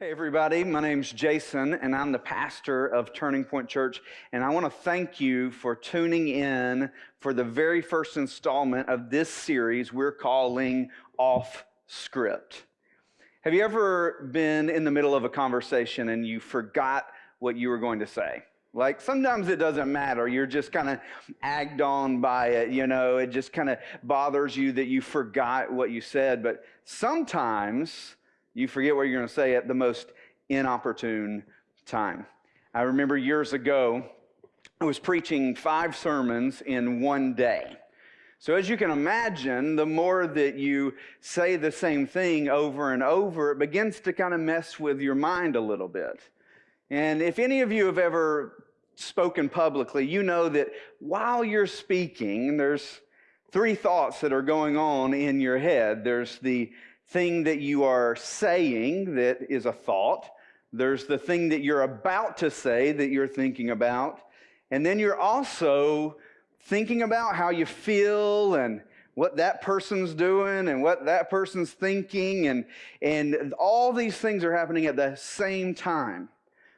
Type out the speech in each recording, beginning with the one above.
Hey, everybody. My name's Jason, and I'm the pastor of Turning Point Church. And I want to thank you for tuning in for the very first installment of this series we're calling Off Script. Have you ever been in the middle of a conversation and you forgot what you were going to say? Like sometimes it doesn't matter. You're just kind of agged on by it. You know, it just kind of bothers you that you forgot what you said. But sometimes, you forget what you're going to say at the most inopportune time. I remember years ago, I was preaching five sermons in one day. So, as you can imagine, the more that you say the same thing over and over, it begins to kind of mess with your mind a little bit. And if any of you have ever spoken publicly, you know that while you're speaking, there's three thoughts that are going on in your head. There's the thing that you are saying that is a thought. There's the thing that you're about to say that you're thinking about. And then you're also thinking about how you feel and what that person's doing and what that person's thinking. And, and all these things are happening at the same time.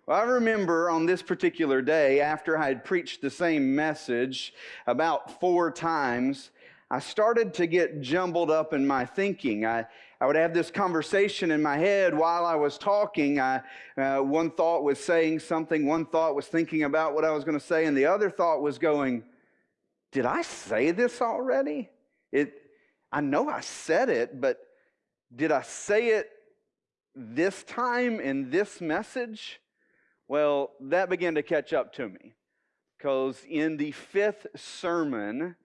Well, I remember on this particular day, after I had preached the same message about four times, I started to get jumbled up in my thinking. I, I would have this conversation in my head while I was talking. I, uh, one thought was saying something, one thought was thinking about what I was going to say, and the other thought was going, Did I say this already? It, I know I said it, but did I say it this time in this message? Well, that began to catch up to me because in the fifth sermon,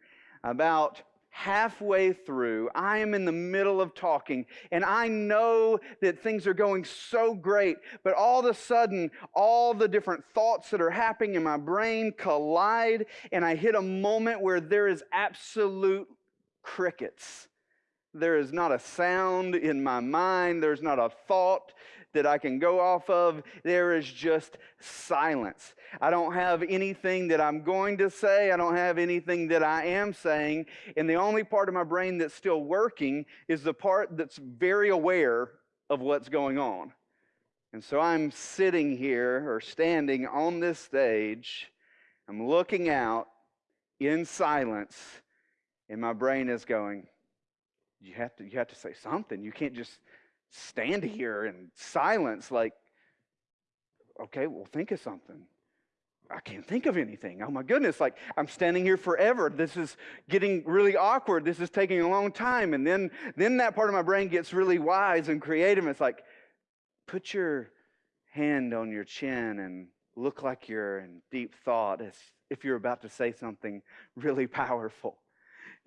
about halfway through, I am in the middle of talking, and I know that things are going so great, but all of a sudden, all the different thoughts that are happening in my brain collide, and I hit a moment where there is absolute crickets. There is not a sound in my mind, there's not a thought that I can go off of. There is just silence. I don't have anything that I'm going to say. I don't have anything that I am saying. And the only part of my brain that's still working is the part that's very aware of what's going on. And so I'm sitting here or standing on this stage. I'm looking out in silence, and my brain is going, you have to, you have to say something. You can't just stand here in silence, like, okay, well, think of something. I can't think of anything. Oh my goodness, like I'm standing here forever. This is getting really awkward. This is taking a long time. And then then that part of my brain gets really wise and creative. It's like, put your hand on your chin and look like you're in deep thought as if you're about to say something really powerful.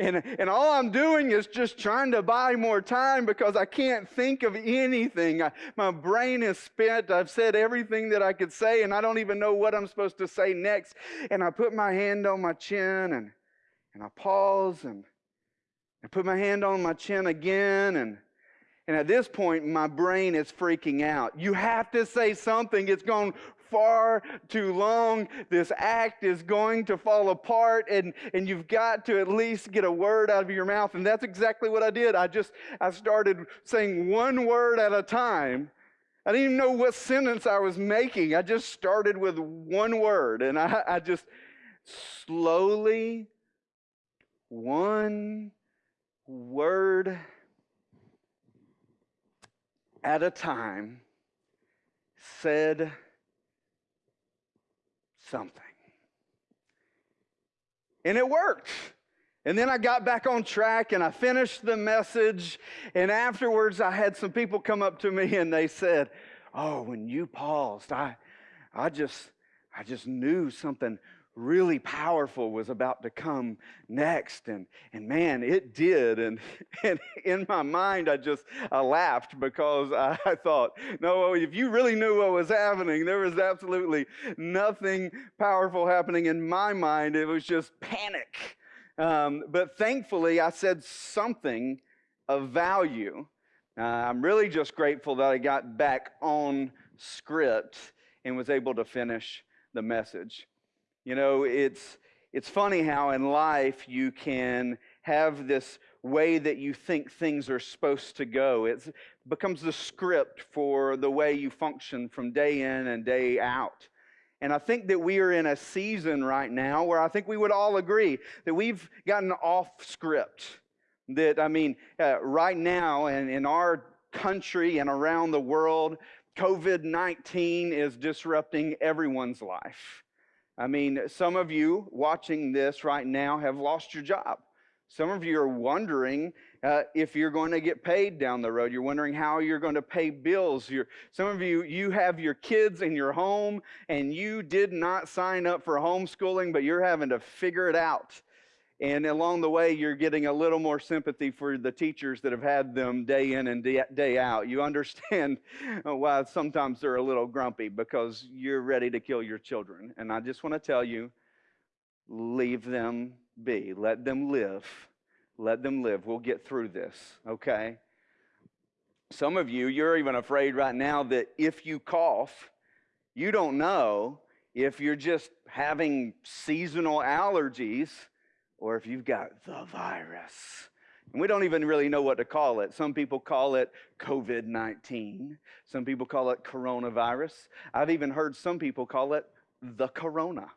And, and all I'm doing is just trying to buy more time because I can't think of anything. I, my brain is spent. I've said everything that I could say, and I don't even know what I'm supposed to say next. And I put my hand on my chin and, and I pause and I put my hand on my chin again. And, and at this point, my brain is freaking out. You have to say something. It's gone far too long. This act is going to fall apart, and, and you've got to at least get a word out of your mouth. And that's exactly what I did. I just I started saying one word at a time. I didn't even know what sentence I was making. I just started with one word, and I, I just slowly, one word at a time, said something. And it worked. And then I got back on track and I finished the message. And afterwards, I had some people come up to me and they said, Oh, when you paused, I, I just, I just knew something really powerful was about to come next. And and man it did. And and in my mind i just i laughed because i, thought no if you really knew what was happening there was absolutely nothing powerful happening. In my mind it was just panic. Um, but thankfully i said something of value. Uh, i'm really just grateful that i got back on script and was able to finish the message you know, it's, it's funny how in life you can have this way that you think things are supposed to go. It becomes the script for the way you function from day in and day out. And I think that we are in a season right now where I think we would all agree that we've gotten off script. That, I mean, uh, right now and in our country and around the world, COVID 19 is disrupting everyone's life. I mean, some of you watching this right now have lost your job. Some of you are wondering uh, if you're going to get paid down the road. You're wondering how you're going to pay bills. You're, some of you, you have your kids in your home and you did not sign up for homeschooling, but you're having to figure it out. And along the way, you're getting a little more sympathy for the teachers that have had them day in and day out. You understand why sometimes they're a little grumpy because you're ready to kill your children. And I just want to tell you leave them be, let them live. Let them live. We'll get through this, okay? Some of you, you're even afraid right now that if you cough, you don't know if you're just having seasonal allergies or if you've got the virus. And we don't even really know what to call it. Some people call it COVID 19. Some people call it coronavirus. I've even heard some people call it the corona,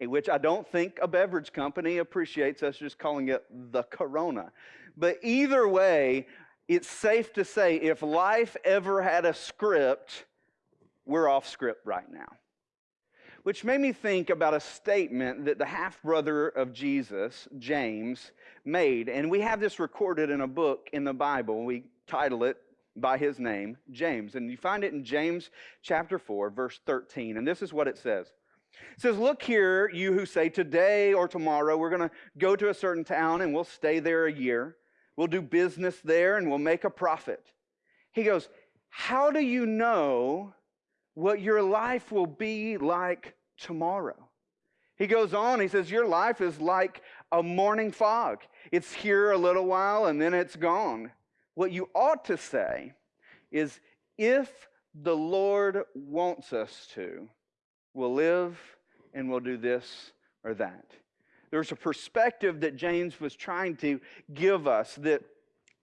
in which I don't think a beverage company appreciates us just calling it the corona. But either way, it's safe to say if life ever had a script, we're off script right now which made me think about a statement that the half brother of Jesus, James, made. And we have this recorded in a book in the Bible. We title it by his name, James. And you find it in James chapter 4, verse 13. And this is what it says. It says, Look here, you who say, Today or tomorrow we're going to go to a certain town and we'll stay there a year. We'll do business there and we'll make a profit. He goes, How do you know what your life will be like tomorrow. He goes on, he says, Your life is like a morning fog. It's here a little while and then it's gone. What you ought to say is, If the Lord wants us to, we'll live and we'll do this or that. There's a perspective that James was trying to give us that,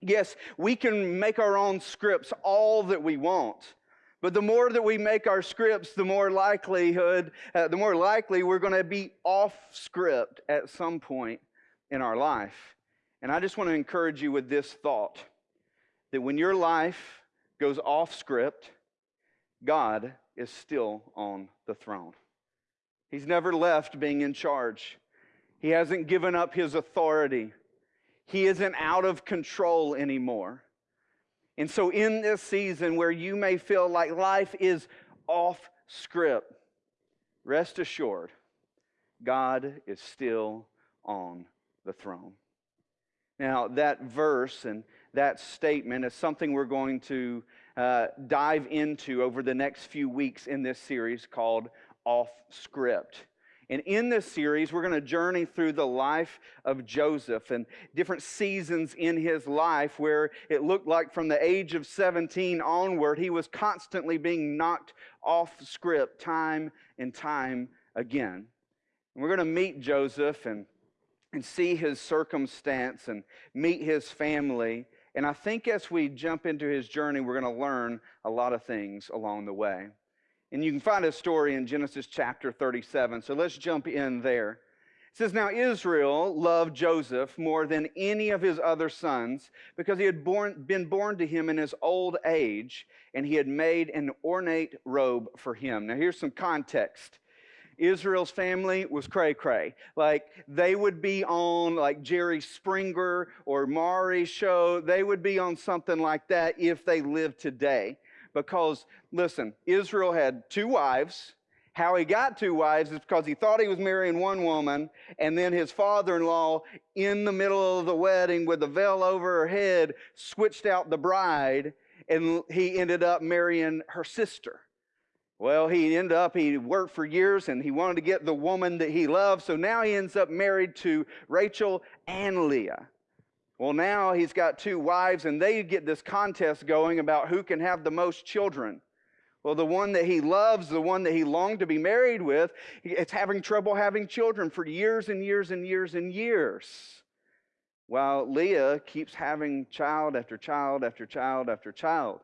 yes, we can make our own scripts all that we want. But the more that we make our scripts, the more likelihood, uh, the more likely we're going to be off script at some point in our life. And I just want to encourage you with this thought that when your life goes off script, God is still on the throne. He's never left being in charge. He hasn't given up his authority. He isn't out of control anymore. And so, in this season where you may feel like life is off script, rest assured, God is still on the throne. Now, that verse and that statement is something we're going to uh, dive into over the next few weeks in this series called Off Script. And in this series, we're going to journey through the life of Joseph and different seasons in his life where it looked like from the age of 17 onward, he was constantly being knocked off script time and time again. And we're going to meet Joseph and, and see his circumstance and meet his family. And I think as we jump into his journey, we're going to learn a lot of things along the way. And you can find a story in Genesis chapter 37. So let's jump in there. It says, Now Israel loved Joseph more than any of his other sons because he had born, been born to him in his old age, and he had made an ornate robe for him. Now here's some context. Israel's family was cray cray. Like they would be on like Jerry Springer or Maury show. They would be on something like that if they lived today because, listen, Israel had two wives. How he got two wives is because he thought he was marrying one woman, and then his father in law, in the middle of the wedding with the veil over her head, switched out the bride, and he ended up marrying her sister. Well, he ended up, he worked for years and he wanted to get the woman that he loved, so now he ends up married to Rachel and Leah. Well, now he's got two wives, and they get this contest going about who can have the most children. Well, the one that he loves, the one that he longed to be married with, it's having trouble having children for years and years and years and years. while Leah keeps having child after child after child after child.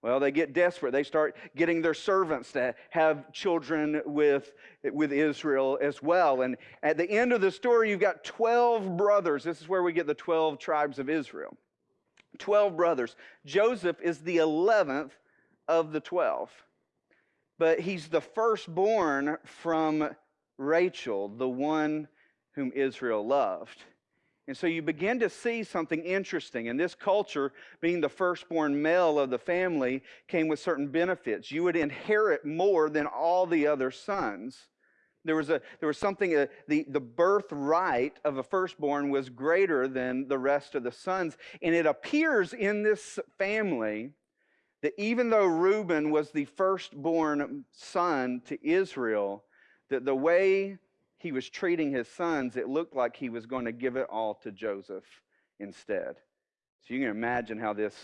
Well, they get desperate. They start getting their servants to have children with, with Israel as well. And at the end of the story, you've got 12 brothers. This is where we get the 12 tribes of Israel. 12 brothers. Joseph is the 11th of the 12. But he's the firstborn from Rachel, the one whom Israel loved. And so you begin to see something interesting. In this culture, being the firstborn male of the family came with certain benefits. You would inherit more than all the other sons. There was, a, there was something, uh, the, the birthright of a firstborn was greater than the rest of the sons. And it appears in this family that even though Reuben was the firstborn son to Israel, that the way he was treating his sons, it looked like he was going to give it all to Joseph instead. So you can imagine how this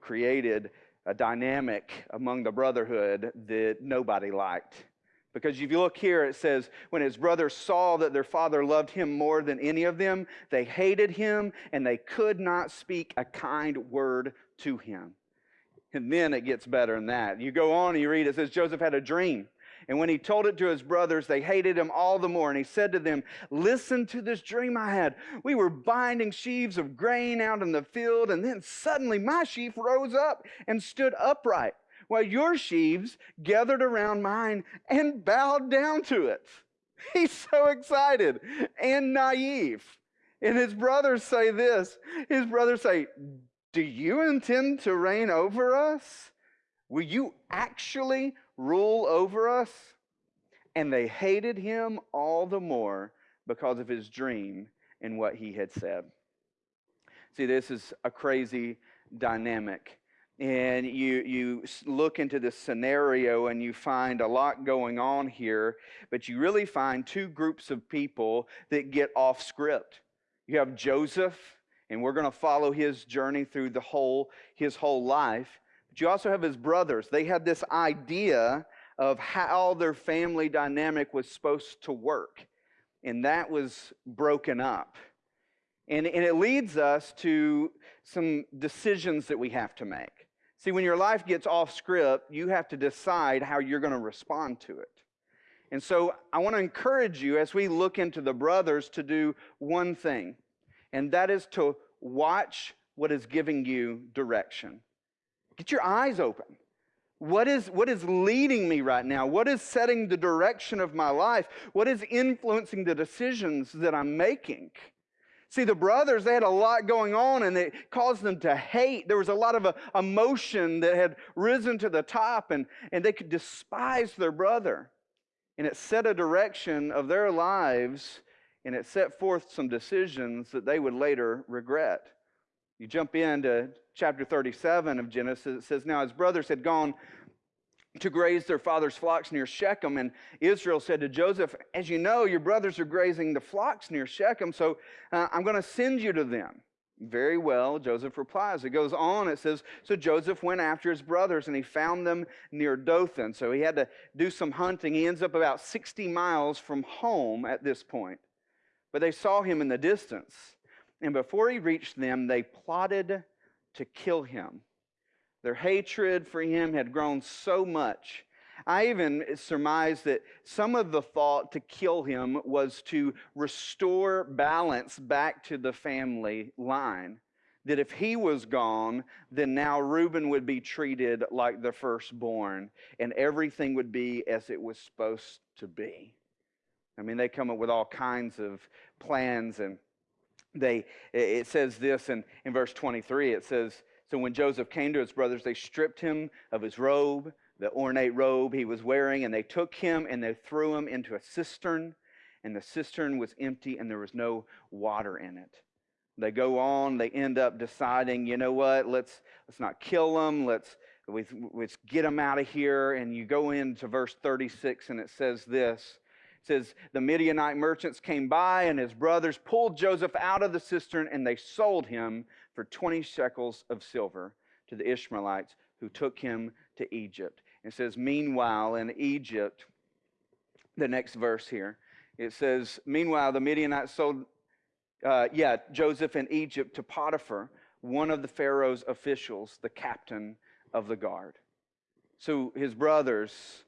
created a dynamic among the brotherhood that nobody liked. Because if you look here, it says, when his brothers saw that their father loved him more than any of them, they hated him and they could not speak a kind word to him. And then it gets better than that. You go on and you read, it says, Joseph had a dream. And when he told it to his brothers, they hated him all the more. And he said to them, Listen to this dream I had. We were binding sheaves of grain out in the field, and then suddenly my sheaf rose up and stood upright, while your sheaves gathered around mine and bowed down to it. He's so excited and naive. And his brothers say this his brothers say, Do you intend to reign over us? Will you actually rule over us? And they hated him all the more because of his dream and what he had said. See, this is a crazy dynamic. And you, you look into this scenario and you find a lot going on here, but you really find two groups of people that get off script. You have Joseph, and we're going to follow his journey through the whole, his whole life. You also have his brothers. They had this idea of how their family dynamic was supposed to work, and that was broken up. And, and it leads us to some decisions that we have to make. See, when your life gets off script, you have to decide how you're going to respond to it. And so I want to encourage you as we look into the brothers to do one thing, and that is to watch what is giving you direction. Get your eyes open. What is, what is leading me right now? What is setting the direction of my life? What is influencing the decisions that I'm making? See, the brothers, they had a lot going on and it caused them to hate. There was a lot of uh, emotion that had risen to the top and, and they could despise their brother. And it set a direction of their lives and it set forth some decisions that they would later regret. You jump into chapter 37 of Genesis, it says, Now his brothers had gone to graze their father's flocks near Shechem. And Israel said to Joseph, As you know, your brothers are grazing the flocks near Shechem, so uh, I'm going to send you to them. Very well, Joseph replies. It goes on, it says, So Joseph went after his brothers and he found them near Dothan. So he had to do some hunting. He ends up about 60 miles from home at this point. But they saw him in the distance. And before he reached them, they plotted to kill him. Their hatred for him had grown so much. I even surmise that some of the thought to kill him was to restore balance back to the family line. That if he was gone, then now Reuben would be treated like the firstborn and everything would be as it was supposed to be. I mean, they come up with all kinds of plans and they it says this in, in verse 23 it says so when joseph came to his brothers they stripped him of his robe the ornate robe he was wearing and they took him and they threw him into a cistern and the cistern was empty and there was no water in it. They go on they end up deciding you know what? Let's let's not kill them. Let's let's get them out of here. And you go into verse 36 and it says this says the Midianite merchants came by and his brothers pulled Joseph out of the cistern and they sold him for 20 shekels of silver to the Ishmaelites who took him to Egypt. It says, Meanwhile, in Egypt, the next verse here, it says, Meanwhile, the Midianites sold uh, yeah, Joseph in Egypt to Potiphar, one of the Pharaoh's officials, the captain of the guard. So his brothers,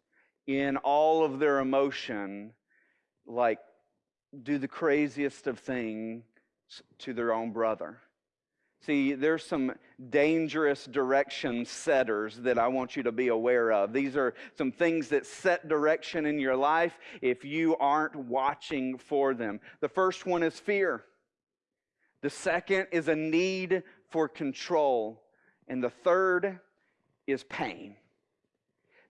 in all of their emotion, like do the craziest of things to their own brother. See, there's some dangerous direction setters that I want you to be aware of. These are some things that set direction in your life if you aren't watching for them. The first one is fear. The second is a need for control. And the third is pain.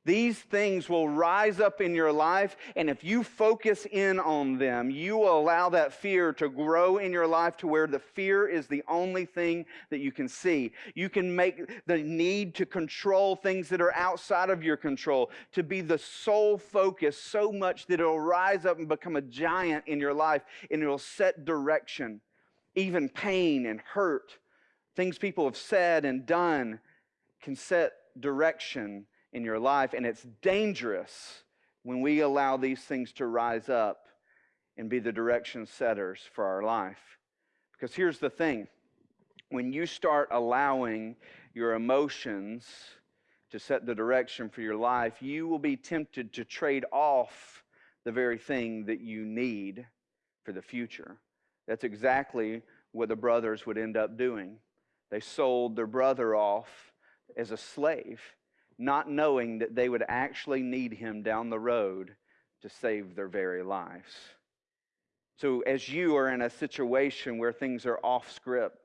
These things will rise up in your life, and if you focus in on them, you will allow that fear to grow in your life to where the fear is the only thing that you can see. You can make the need to control things that are outside of your control to be the sole focus so much that it'll rise up and become a giant in your life, and it'll set direction. Even pain and hurt, things people have said and done, can set direction in your life. And it's dangerous when we allow these things to rise up and be the direction setters for our life. Because here's the thing when you start allowing your emotions to set the direction for your life, you will be tempted to trade off the very thing that you need for the future. That's exactly what the brothers would end up doing. They sold their brother off as a slave not knowing that they would actually need him down the road to save their very lives. So, as you are in a situation where things are off script,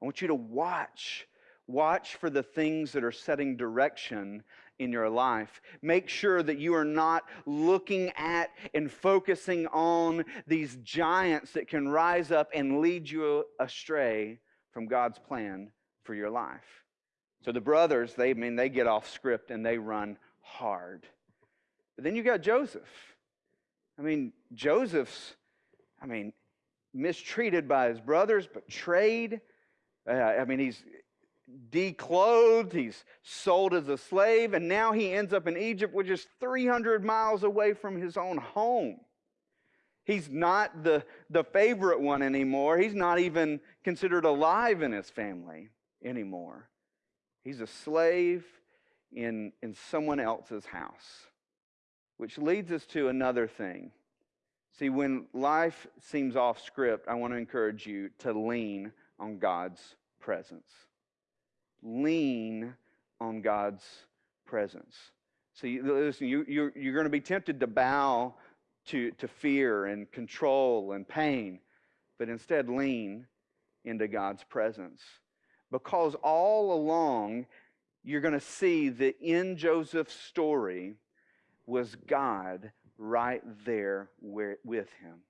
I want you to watch. Watch for the things that are setting direction in your life. Make sure that you are not looking at and focusing on these giants that can rise up and lead you astray from God's plan for your life. So the brothers, they I mean they get off script and they run hard. But then you got Joseph. I mean, Joseph's, I mean, mistreated by his brothers, betrayed. Uh, I mean, he's declothed, he's sold as a slave, and now he ends up in Egypt, which is 300 miles away from his own home. He's not the, the favorite one anymore. He's not even considered alive in his family anymore. He's a slave in, in someone else's house. Which leads us to another thing. See, when life seems off script, I want to encourage you to lean on God's presence. Lean on God's presence. See, listen, you, you're, you're going to be tempted to bow to, to fear and control and pain, but instead lean into God's presence. Because all along, you're going to see that in Joseph's story was God right there with him.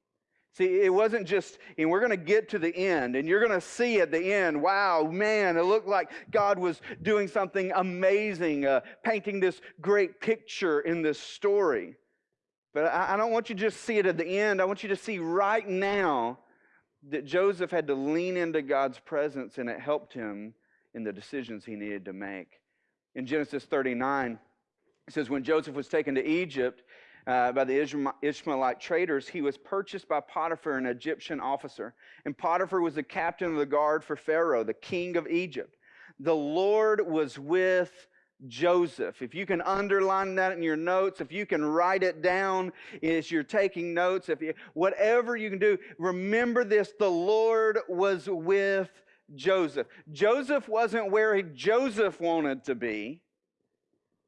See, it wasn't just, and we're going to get to the end, and you're going to see at the end, wow, man, it looked like God was doing something amazing, uh, painting this great picture in this story. But I, I don't want you to just see it at the end. I want you to see right now that Joseph had to lean into God's presence and it helped him in the decisions he needed to make. In Genesis 39, it says, When Joseph was taken to Egypt uh, by the Ishmaelite traders, he was purchased by Potiphar, an Egyptian officer. And Potiphar was the captain of the guard for Pharaoh, the king of Egypt. The Lord was with Joseph. If you can underline that in your notes, if you can write it down as you're taking notes, if you, whatever you can do, remember this the Lord was with Joseph. Joseph wasn't where he, Joseph wanted to be,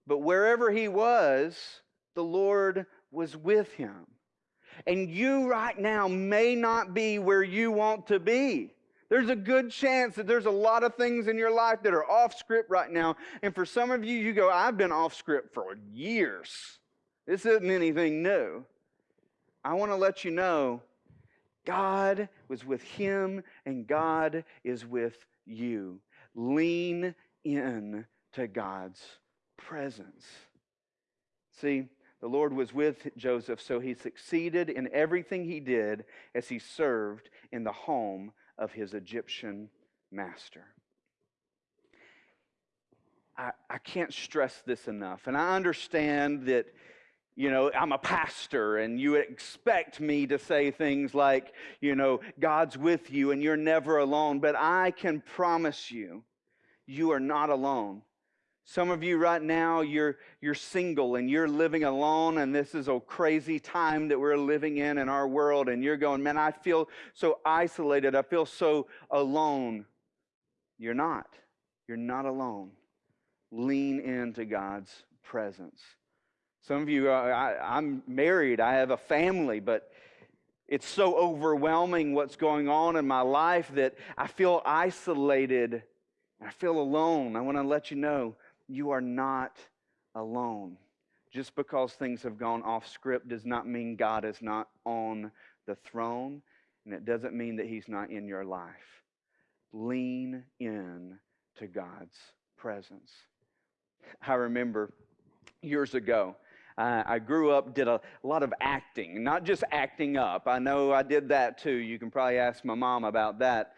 but wherever he was, the Lord was with him. And you right now may not be where you want to be. There's a good chance that there's a lot of things in your life that are off script right now. And for some of you, you go, I've been off script for years. This isn't anything new. I want to let you know God was with him and God is with you. Lean in to God's presence. See, the Lord was with Joseph, so he succeeded in everything he did as he served in the home of his Egyptian master. I, I can't stress this enough. And I understand that, you know, I'm a pastor and you expect me to say things like, you know, God's with you and you're never alone. But I can promise you, you are not alone. Some of you right now, you're, you're single and you're living alone, and this is a crazy time that we're living in in our world, and you're going, man, I feel so isolated. I feel so alone. You're not. You're not alone. Lean into God's presence. Some of you, uh, I, I'm married, I have a family, but it's so overwhelming what's going on in my life that I feel isolated. I feel alone. I want to let you know you are not alone. Just because things have gone off script does not mean God is not on the throne, and it doesn't mean that He's not in your life. Lean in to God's presence. I remember years ago, I grew up, did a lot of acting, not just acting up. I know I did that too. You can probably ask my mom about that.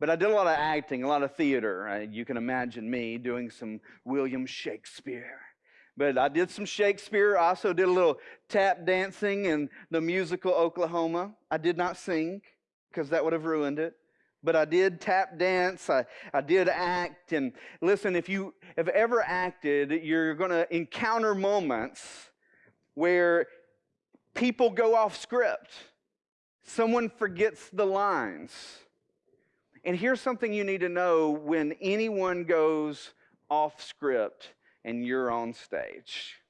But I did a lot of acting, a lot of theater. You can imagine me doing some William Shakespeare. But I did some Shakespeare. I also did a little tap dancing in the musical Oklahoma. I did not sing because that would have ruined it. But I did tap dance. I, I did act. And listen, if you have ever acted, you're going to encounter moments where people go off script. Someone forgets the lines and here's something you need to know when anyone goes off script and you're on stage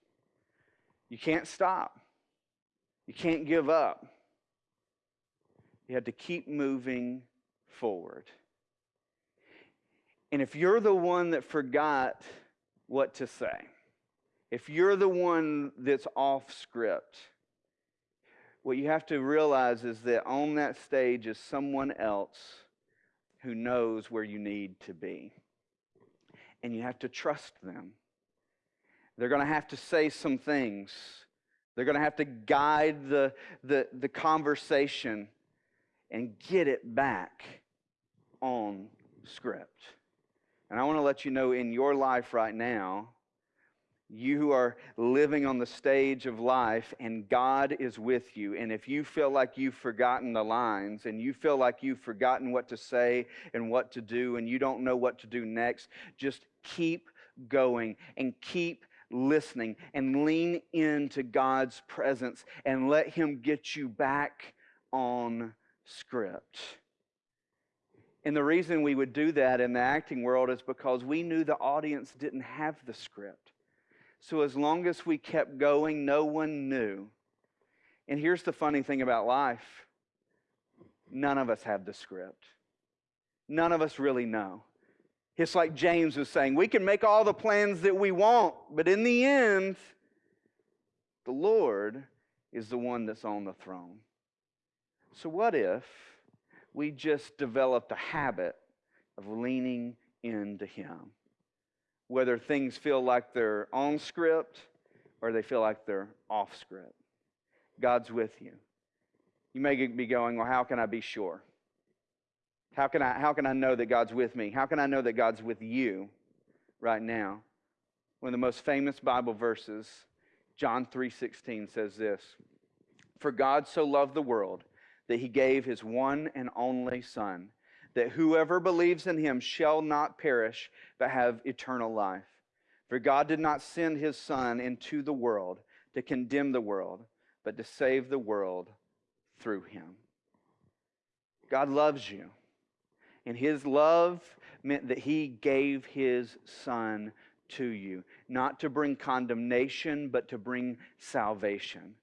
you can't stop, you can't give up. You have to keep moving forward. And if you're the one that forgot what to say, if you're the one that's off script, what you have to realize is that on that stage is someone else who knows where you need to be. And you have to trust them. They're going to have to say some things. They're going to have to guide the, the, the conversation and get it back on script. And I want to let you know in your life right now, you are living on the stage of life and God is with you. And if you feel like you've forgotten the lines and you feel like you've forgotten what to say and what to do and you don't know what to do next, just keep going and keep listening and lean into God's presence and let Him get you back on script. And the reason we would do that in the acting world is because we knew the audience didn't have the script. So as long as we kept going, no one knew. And here's the funny thing about life none of us have the script, none of us really know. It's like James was saying we can make all the plans that we want, but in the end, the Lord is the one that's on the throne. So, what if we just developed a habit of leaning into Him? Whether things feel like they're on script or they feel like they're off script. God's with you. You may be going, Well, how can I be sure? How can I, how can I know that God's with me? How can I know that God's with you right now? One of the most famous Bible verses, John 3:16 says this: For God so loved the world that he gave his one and only son that whoever believes in him shall not perish, but have eternal life. For God did not send his Son into the world to condemn the world, but to save the world through him. God loves you. And his love meant that he gave his Son to you, not to bring condemnation, but to bring salvation.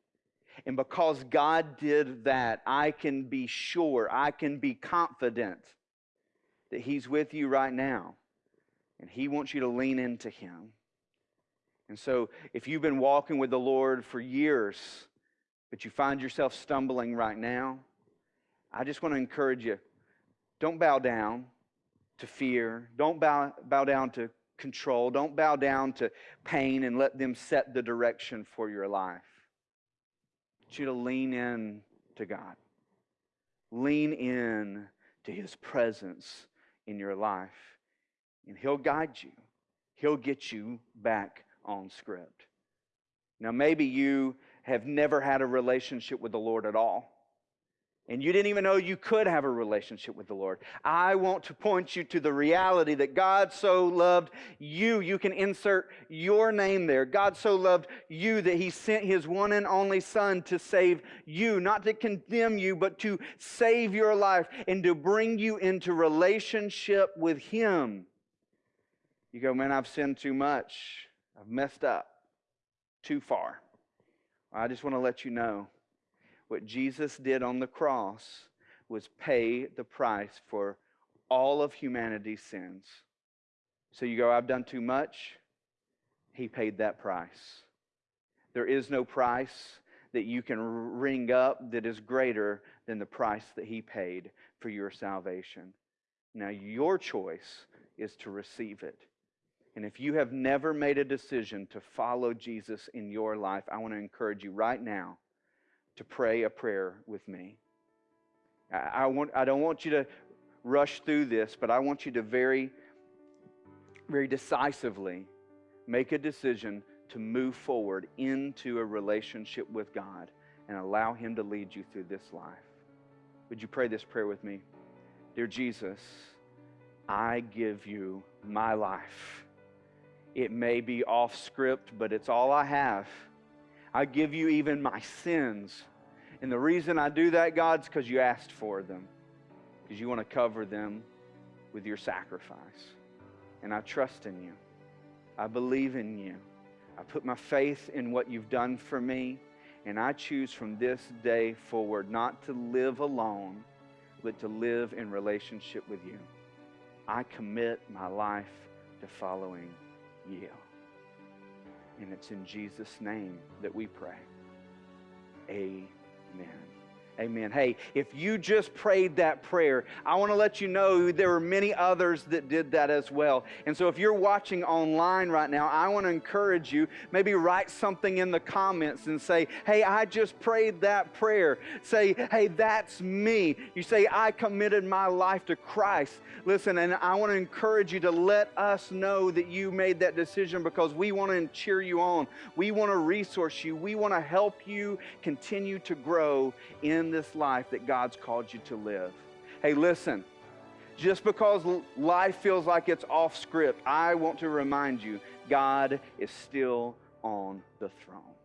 And because God did that, I can be sure, I can be confident that He's with you right now, and He wants you to lean into Him. And so, if you've been walking with the Lord for years, but you find yourself stumbling right now, I just want to encourage you don't bow down to fear, don't bow, bow down to control, don't bow down to pain and let them set the direction for your life. I want you to lean in to God, lean in to His presence in your life. And He'll guide you, He'll get you back on script. Now, maybe you have never had a relationship with the Lord at all. And you didn't even know you could have a relationship with the Lord. I want to point you to the reality that God so loved you. You can insert your name there. God so loved you that he sent his one and only Son to save you, not to condemn you, but to save your life and to bring you into relationship with him. You go, man, I've sinned too much. I've messed up too far. I just want to let you know what Jesus did on the cross was pay the price for all of humanity's sins. So you go, I've done too much. He paid that price. There is no price that you can ring up that is greater than the price that He paid for your salvation. Now, your choice is to receive it. And if you have never made a decision to follow Jesus in your life, I want to encourage you right now to pray a prayer with me. I, want, I don't want you to rush through this, but I want you to very, very decisively make a decision to move forward into a relationship with God and allow Him to lead you through this life. Would you pray this prayer with me? Dear Jesus, I give you my life. It may be off script, but it's all I have. I give you even my sins. And the reason I do that, God, is because you asked for them, because you want to cover them with your sacrifice. And I trust in you. I believe in you. I put my faith in what you've done for me. And I choose from this day forward not to live alone, but to live in relationship with you. I commit my life to following you. And it's in Jesus' name that we pray. Amen. Amen. Hey, if you just prayed that prayer, I want to let you know there were many others that did that as well. And so if you're watching online right now, I want to encourage you, maybe write something in the comments and say, hey, I just prayed that prayer. Say, hey, that's me. You say, I committed my life to Christ. Listen, and I want to encourage you to let us know that you made that decision because we want to cheer you on. We want to resource you. We want to help you continue to grow this life that God's called you to live. Hey, listen, just because life feels like it's off script, I want to remind you God is still on the throne.